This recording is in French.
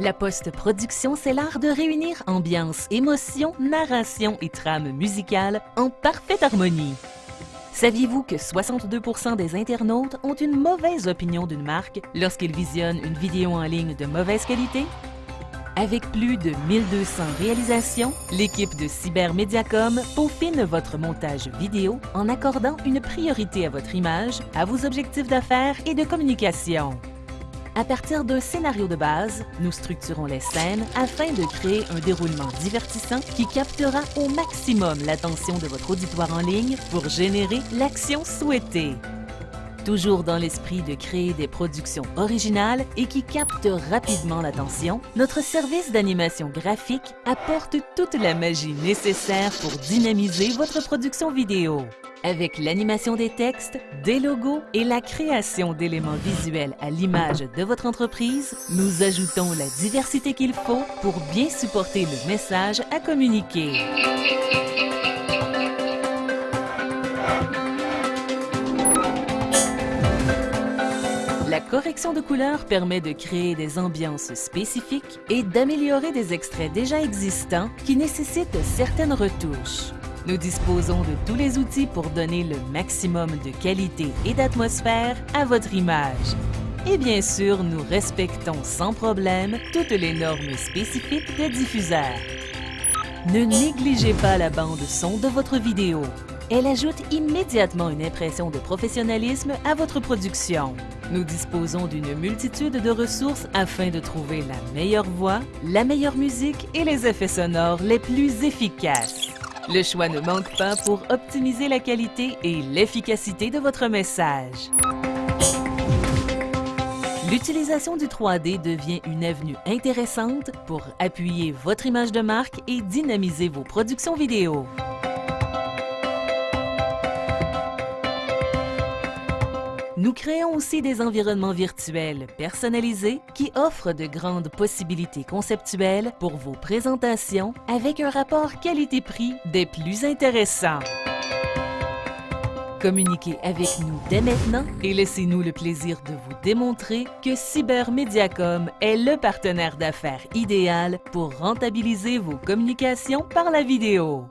La post-production, c'est l'art de réunir ambiance, émotion, narration et trame musicale en parfaite harmonie. Saviez-vous que 62% des internautes ont une mauvaise opinion d'une marque lorsqu'ils visionnent une vidéo en ligne de mauvaise qualité? Avec plus de 1200 réalisations, l'équipe de Cybermediacom peaufine votre montage vidéo en accordant une priorité à votre image, à vos objectifs d'affaires et de communication. À partir d'un scénario de base, nous structurons les scènes afin de créer un déroulement divertissant qui captera au maximum l'attention de votre auditoire en ligne pour générer l'action souhaitée. Toujours dans l'esprit de créer des productions originales et qui captent rapidement l'attention, notre service d'animation graphique apporte toute la magie nécessaire pour dynamiser votre production vidéo. Avec l'animation des textes, des logos et la création d'éléments visuels à l'image de votre entreprise, nous ajoutons la diversité qu'il faut pour bien supporter le message à communiquer. La correction de couleurs permet de créer des ambiances spécifiques et d'améliorer des extraits déjà existants qui nécessitent certaines retouches. Nous disposons de tous les outils pour donner le maximum de qualité et d'atmosphère à votre image. Et bien sûr, nous respectons sans problème toutes les normes spécifiques des diffuseurs. Ne négligez pas la bande son de votre vidéo. Elle ajoute immédiatement une impression de professionnalisme à votre production. Nous disposons d'une multitude de ressources afin de trouver la meilleure voix, la meilleure musique et les effets sonores les plus efficaces. Le choix ne manque pas pour optimiser la qualité et l'efficacité de votre message. L'utilisation du 3D devient une avenue intéressante pour appuyer votre image de marque et dynamiser vos productions vidéo. Nous créons aussi des environnements virtuels personnalisés qui offrent de grandes possibilités conceptuelles pour vos présentations avec un rapport qualité-prix des plus intéressants. Communiquez avec nous dès maintenant et laissez-nous le plaisir de vous démontrer que Cybermediacom est le partenaire d'affaires idéal pour rentabiliser vos communications par la vidéo.